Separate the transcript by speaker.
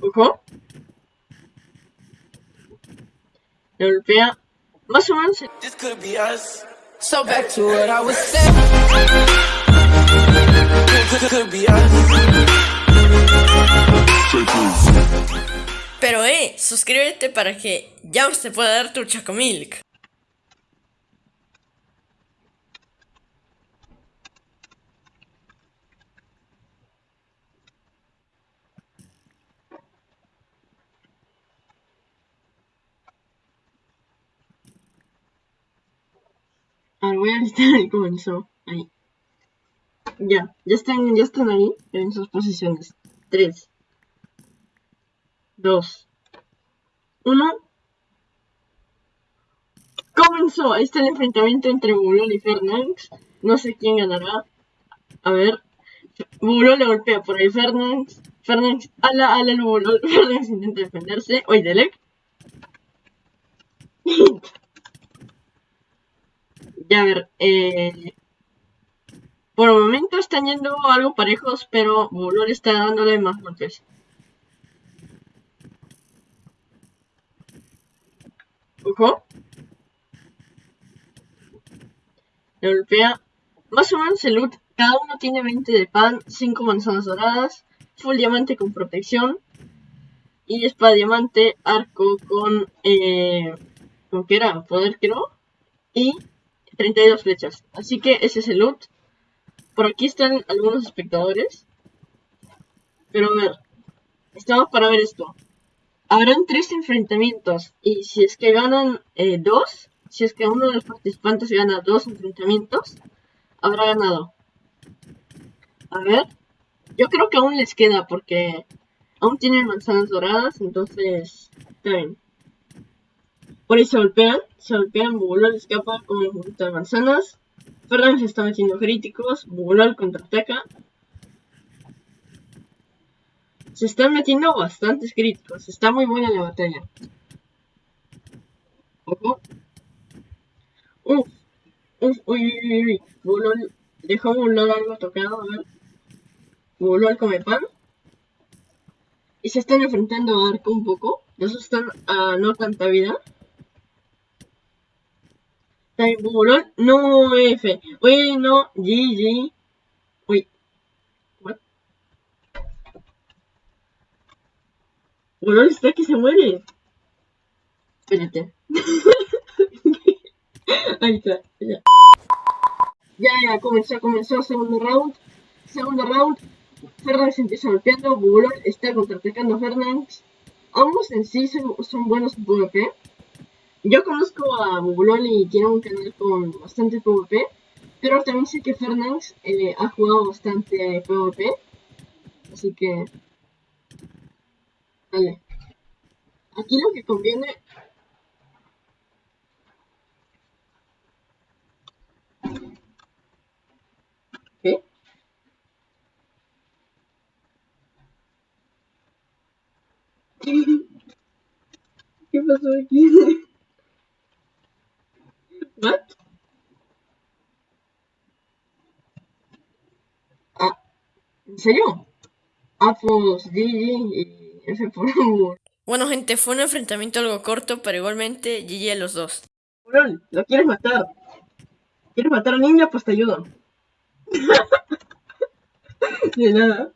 Speaker 1: Ojo. Le golpea. Más o menos.
Speaker 2: This could be us.
Speaker 3: So back to what I was saying.
Speaker 2: Could, could be us.
Speaker 4: Pero eh, suscríbete para que ya te pueda dar tu Chocomilk.
Speaker 1: Voy a listar ahí comenzó. Ahí. Ya, ya están, ya están ahí en sus posiciones. 3, 2, 1. Comenzó. Ahí está el enfrentamiento entre Bulol y Fernández. No sé quién ganará. A ver. Bulol le golpea por ahí Fernández. Fernández, ala, ala, el Bulol. Fernández intenta defenderse. Oye, Delec. Ya, ver, eh, por el momento están yendo algo parejos, pero Bulol está dándole más golpes. Ojo. Le golpea. Más o menos el loot. Cada uno tiene 20 de pan, 5 manzanas doradas, full diamante con protección y espada diamante, arco con... Eh, ¿Con qué era? Poder creo. Y 32 flechas. Así que ese es el loot. Por aquí están algunos espectadores. Pero a ver, estamos para ver esto. Habrán tres enfrentamientos. Y si es que ganan eh, dos, si es que uno de los participantes gana dos enfrentamientos, habrá ganado. A ver, yo creo que aún les queda porque aún tienen manzanas doradas, entonces está bien. Por ahí se golpean, se golpean, escapa con un poquito de manzanas. Fernández está metiendo críticos, Bugolol contraataca. Se están metiendo bastantes críticos, está muy buena la batalla. Ojo. Uf, uf, uy, uy, uy, Bugolol dejó Bugolol algo tocado, a ver. Bugolol come pan. Y se están enfrentando a Arco un poco. Dos están a no tanta vida. Tiburón, no F. Oye, no, GG. Uy. What? Tiburón está que se muere. Espérate. Ahí está, ya. Ya, ya, comenzó, comenzó segundo round. Segundo round. Fernández empieza golpeando. Bulón está contraatacando a Fernández. Ambos en sí son, son buenos en PvP. Yo conozco a Bubulol y tiene un canal con bastante PvP, pero también sé que Fernández eh, ha jugado bastante PvP, así que... Vale. Aquí lo que conviene... ¿Qué pasó aquí? ¿What? Ah, ¿en serio? Ah, pues GG y F por amor.
Speaker 4: Bueno gente, fue un enfrentamiento algo corto, pero igualmente GG a los dos.
Speaker 1: Cabrón, lo quieres matar. ¿Quieres matar a niña? Pues te ayudo. De nada.